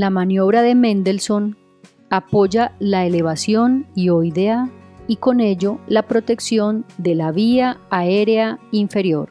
La maniobra de Mendelssohn apoya la elevación ioidea y con ello la protección de la vía aérea inferior.